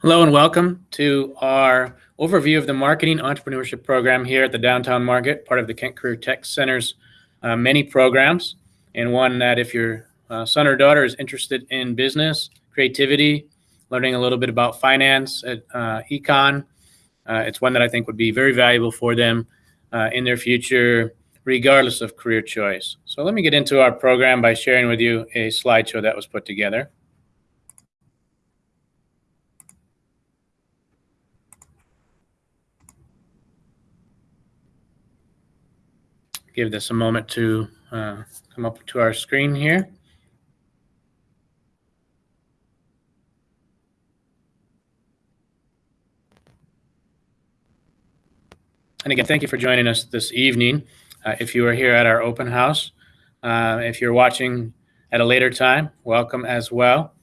Hello and welcome to our overview of the Marketing Entrepreneurship Program here at the Downtown Market, part of the Kent Career Tech Center's uh, many programs, and one that if your uh, son or daughter is interested in business, creativity, learning a little bit about finance, uh, econ, uh, it's one that I think would be very valuable for them uh, in their future, regardless of career choice. So let me get into our program by sharing with you a slideshow that was put together. Give this a moment to uh, come up to our screen here. And again, thank you for joining us this evening. Uh, if you are here at our open house, uh, if you're watching at a later time, welcome as well.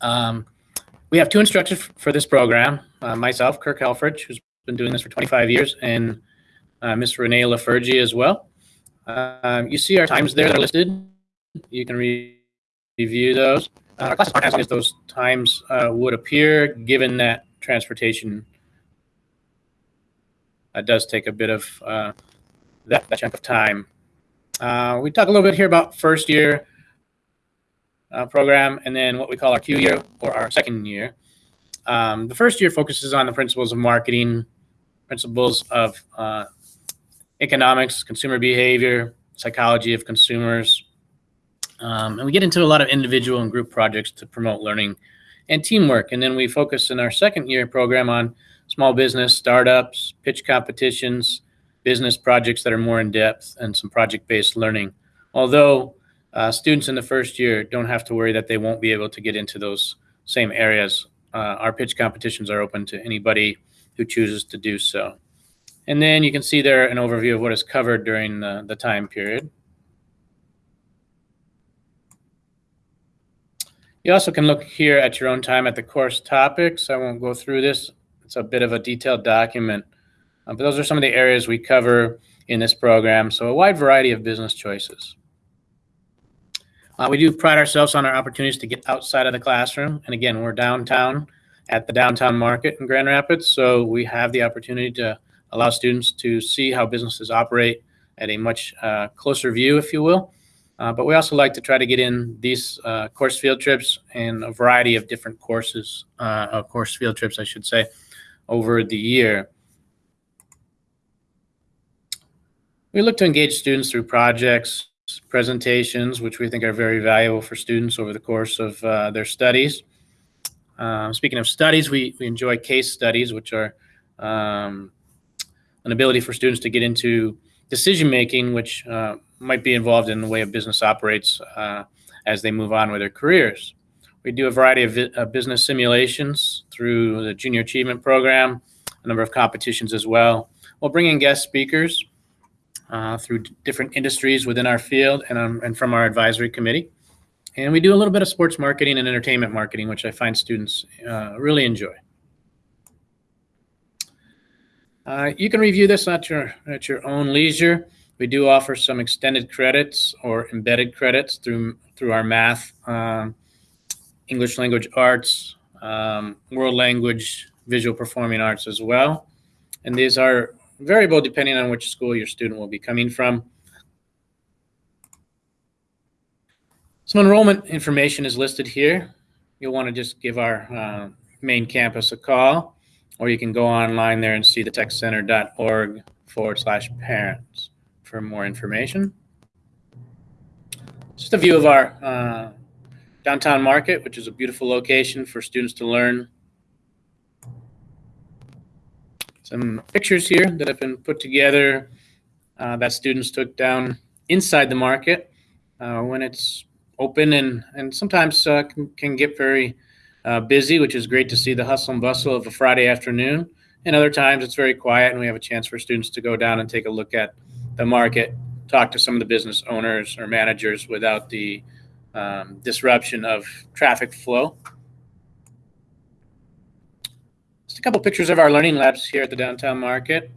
Um, we have two instructors for this program. Uh, myself, Kirk Helfrich, who's been doing this for 25 years, and uh. Renee Lafergie as well. Um, you see our times there that are listed. You can re review those. Uh, our classes aren't as as those times uh, would appear, given that transportation uh, does take a bit of uh, that, that chunk of time. Uh, we talk a little bit here about first year uh, program and then what we call our Q year or our second year. Um, the first year focuses on the principles of marketing, principles of economics, consumer behavior, psychology of consumers. Um, and we get into a lot of individual and group projects to promote learning and teamwork. And then we focus in our second year program on small business, startups, pitch competitions, business projects that are more in depth, and some project-based learning. Although uh, students in the first year don't have to worry that they won't be able to get into those same areas. Uh, our pitch competitions are open to anybody who chooses to do so. And then you can see there an overview of what is covered during the, the time period. You also can look here at your own time at the course topics. I won't go through this. It's a bit of a detailed document. Uh, but those are some of the areas we cover in this program. So a wide variety of business choices. Uh, we do pride ourselves on our opportunities to get outside of the classroom. And again, we're downtown at the downtown market in Grand Rapids. So we have the opportunity to allow students to see how businesses operate at a much uh, closer view, if you will. Uh, but we also like to try to get in these uh, course field trips and a variety of different courses, uh, course field trips, I should say, over the year. We look to engage students through projects, presentations, which we think are very valuable for students over the course of uh, their studies. Uh, speaking of studies, we, we enjoy case studies, which are um, an ability for students to get into decision making, which uh, might be involved in the way a business operates uh, as they move on with their careers. We do a variety of uh, business simulations through the Junior Achievement Program, a number of competitions as well. We'll bring in guest speakers uh, through different industries within our field and, um, and from our advisory committee. And we do a little bit of sports marketing and entertainment marketing, which I find students uh, really enjoy. Uh, you can review this at your at your own leisure. We do offer some extended credits or embedded credits through through our math, um, English language arts, um, world language, visual performing arts as well. And these are variable depending on which school your student will be coming from. Some enrollment information is listed here. You'll want to just give our uh, main campus a call or you can go online there and see the techcenter.org forward slash parents for more information. Just a view of our uh, downtown market, which is a beautiful location for students to learn. Some pictures here that have been put together uh, that students took down inside the market uh, when it's open and, and sometimes uh, can, can get very uh, busy, which is great to see the hustle and bustle of a Friday afternoon. And other times it's very quiet, and we have a chance for students to go down and take a look at the market, talk to some of the business owners or managers without the um, disruption of traffic flow. Just a couple pictures of our learning labs here at the downtown market.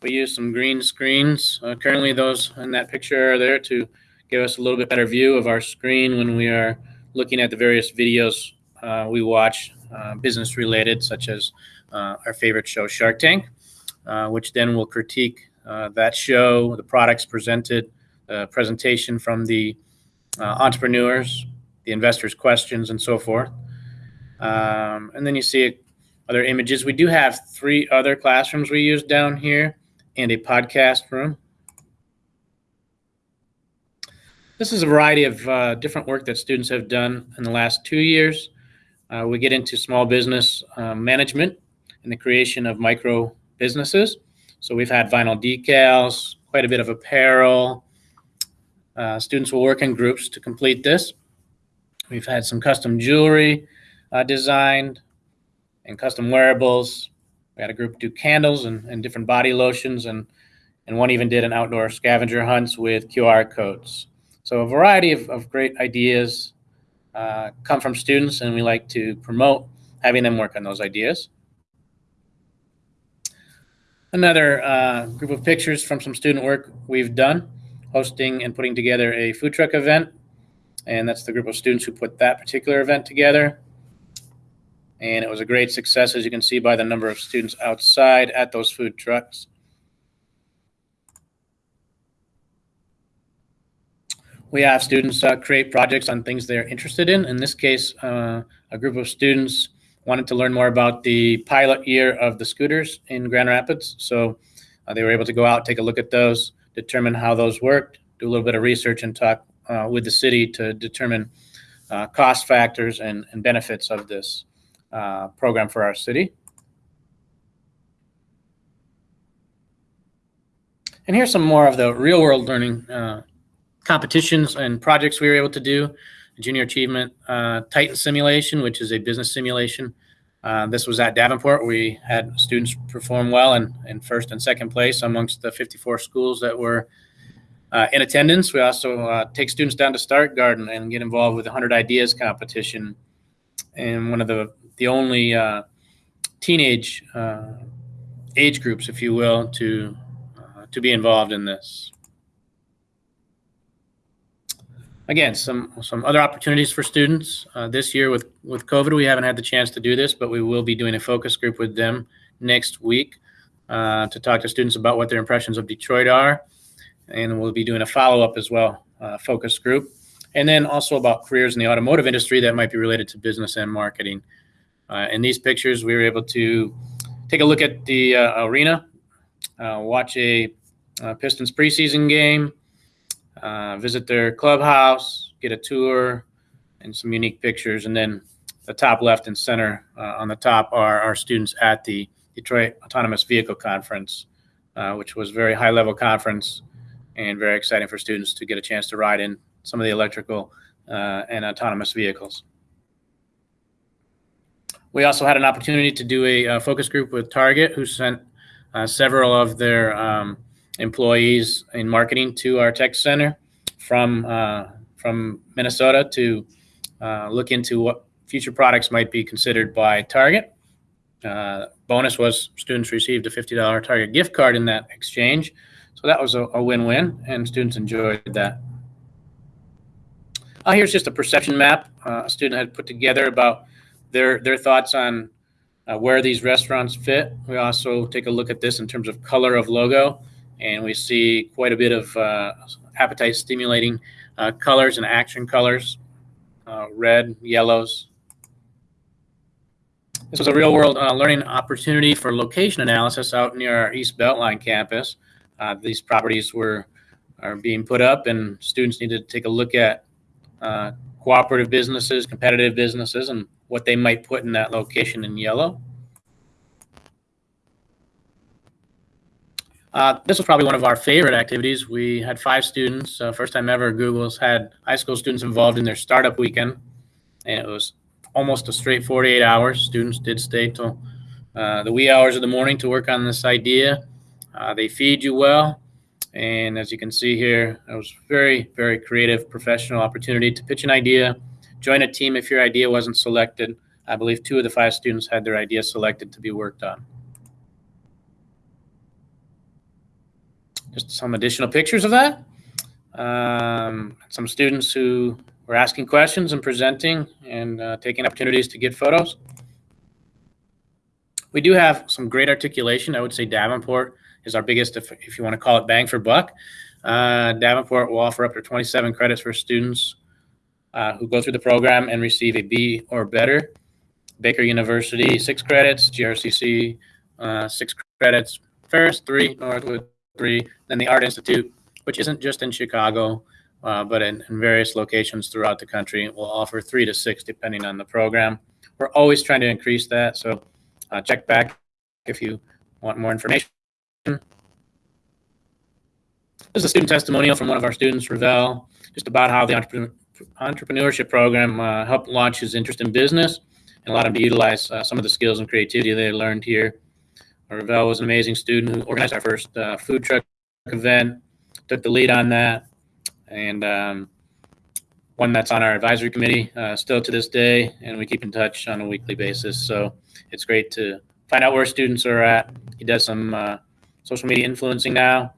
We use some green screens. Uh, currently, those in that picture are there to give us a little bit better view of our screen when we are looking at the various videos uh, we watch uh, business related, such as uh, our favorite show, Shark Tank, uh, which then will critique uh, that show, the products presented, presentation from the entrepreneurs, the investors' questions, and so forth. Um, and then you see other images. We do have three other classrooms we use down here and a podcast room. This is a variety of uh, different work that students have done in the last two years. Uh, we get into small business uh, management and the creation of micro businesses. So we've had vinyl decals, quite a bit of apparel. Uh, students will work in groups to complete this. We've had some custom jewelry uh, designed and custom wearables. We had a group do candles and, and different body lotions, and, and one even did an outdoor scavenger hunts with QR codes. So a variety of, of great ideas uh, come from students, and we like to promote having them work on those ideas. Another uh, group of pictures from some student work we've done, hosting and putting together a food truck event. And that's the group of students who put that particular event together. And it was a great success, as you can see by the number of students outside at those food trucks. We have students uh, create projects on things they're interested in. In this case, uh, a group of students wanted to learn more about the pilot year of the scooters in Grand Rapids. So uh, they were able to go out, take a look at those, determine how those worked, do a little bit of research, and talk uh, with the city to determine uh, cost factors and, and, benefits of this uh, program for our city. And here's some more of the real world learning competitions and projects we were able to do. Junior Achievement uh, Titan Simulation, which is a business simulation. Uh, this was at Davenport. We had students perform well in, in first and second place amongst the 54 schools that were uh, in attendance. We also uh, take students down to Start Garden and get involved with the 100 Ideas competition. And one of the, the only uh, teenage uh, age groups, if you will, to, to be involved in this again, some some other opportunities for students uh, this year with with COVID. We haven't had the chance to do this, but we will be doing a focus group with them next week uh, to talk to students about what their impressions of Detroit are, and we'll be doing a follow up as well, uh, focus group, and then also about careers in the automotive industry that might be related to business and marketing. Uh, in these pictures, we were able to take a look at the uh, arena, uh, watch a Pistons preseason game uh, visit their clubhouse, get a tour, and some unique pictures. And then the top left and center uh, on the top are our students at the Detroit Autonomous Vehicle Conference, uh, which was a very high level conference and very exciting for students to get a chance to ride in some of the electrical uh, and autonomous vehicles. We also had an opportunity to do a, a uh, focus group with Target, who sent several of their um, employees in marketing to our tech center from uh, from Minnesota to uh, look into what future products might be considered by Target. Uh, bonus was students received a $50 Target gift card in that exchange. So that was a, win-win, and students enjoyed that. Uh, here's just a perception map uh, a student had put together about their their thoughts on uh, where these restaurants fit. We also take a look at this in terms of color of logo and we see quite a bit of uh, appetite stimulating uh, colors and action colors uh, red, yellows. This was a real world uh, learning opportunity for location analysis out near our East Beltline campus. Uh, these properties were are being put up, and students need to take a look at uh, cooperative businesses, competitive businesses, and what they might put in that location in yellow. Uh, this was probably one of our favorite activities. We had five students, uh, first time ever. Google's had high school students involved in their startup weekend, and it was almost a straight 48 hours. Students did stay till uh, the wee hours of the morning to work on this idea. Uh, they feed you well, and as you can see here, it was very, very creative, professional opportunity to pitch an idea, join a team if your idea wasn't selected. I believe two of the five students had their idea selected to be worked on. Just some additional pictures of that. Um, some students who were asking questions and presenting and uh, taking opportunities to get photos. We do have some great articulation. I would say Davenport is our biggest, if, if you want to call it bang for buck. Uh, Davenport will offer up to 27 credits for students uh, who go through the program and receive a B or better. Baker University, six credits. GRCC, uh, six credits. Ferris, three. Northwood, three. Then the Art Institute, which isn't just in Chicago, uh, but in, in, various locations throughout the country, will offer three to six depending on the program. We're always trying to increase that. So uh, check back if you want more information. This is a student testimonial from one of our students, Ravel, just about how the entrepreneur, entrepreneurship program uh, helped launch his interest in business and allowed him to utilize uh, some of the skills and creativity they learned here. Ravel was an amazing student who organized our first uh, food truck event, took the lead on that, and um, one that's on our advisory committee uh, still to this day, and we keep in touch on a weekly basis. So it's great to find out where students are at. He does some uh, social media influencing now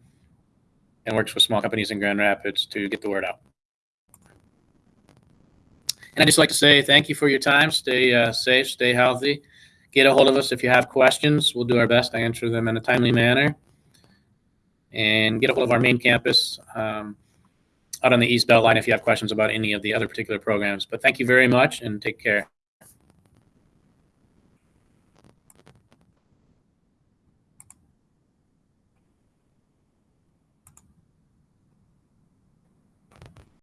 and works with small companies in Grand Rapids to get the word out. And I'd just like to say thank you for your time. Stay uh, safe, stay healthy. Get a hold of us if you have questions. We'll do our best to answer them in a timely manner. And get a hold of our main campus um, out on the East Belt line if you have questions about any of the other particular programs. But thank you very much and take care.